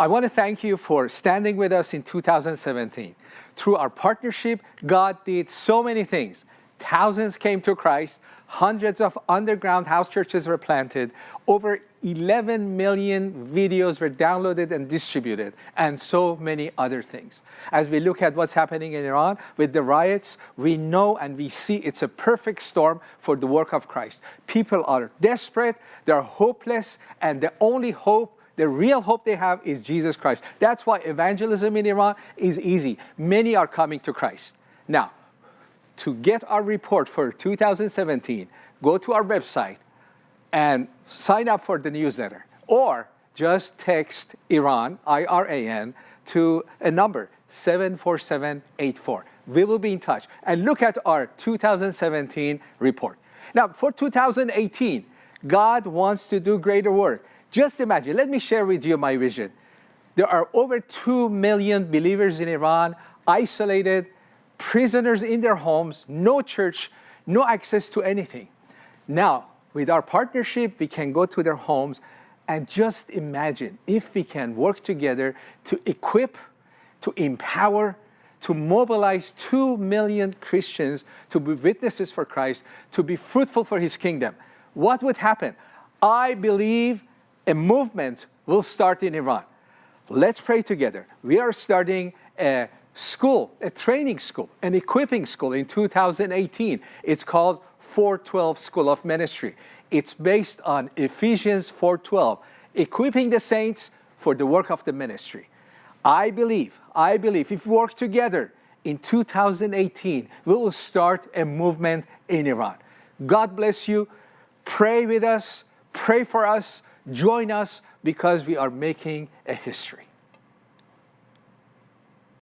I want to thank you for standing with us in 2017. Through our partnership, God did so many things. Thousands came to Christ, hundreds of underground house churches were planted, over 11 million videos were downloaded and distributed, and so many other things. As we look at what's happening in Iran with the riots, we know and we see it's a perfect storm for the work of Christ. People are desperate, they're hopeless, and the only hope the real hope they have is Jesus Christ. That's why evangelism in Iran is easy. Many are coming to Christ. Now, to get our report for 2017, go to our website and sign up for the newsletter. Or just text Iran, I-R-A-N, to a number, 74784. We will be in touch. And look at our 2017 report. Now, for 2018, God wants to do greater work. Just imagine, let me share with you my vision. There are over 2 million believers in Iran, isolated, prisoners in their homes, no church, no access to anything. Now, with our partnership, we can go to their homes and just imagine if we can work together to equip, to empower, to mobilize 2 million Christians to be witnesses for Christ, to be fruitful for his kingdom. What would happen? I believe a movement will start in Iran. Let's pray together. We are starting a school, a training school, an equipping school in 2018. It's called 412 School of Ministry. It's based on Ephesians 4.12, equipping the saints for the work of the ministry. I believe, I believe if we work together in 2018, we will start a movement in Iran. God bless you. Pray with us. Pray for us join us because we are making a history.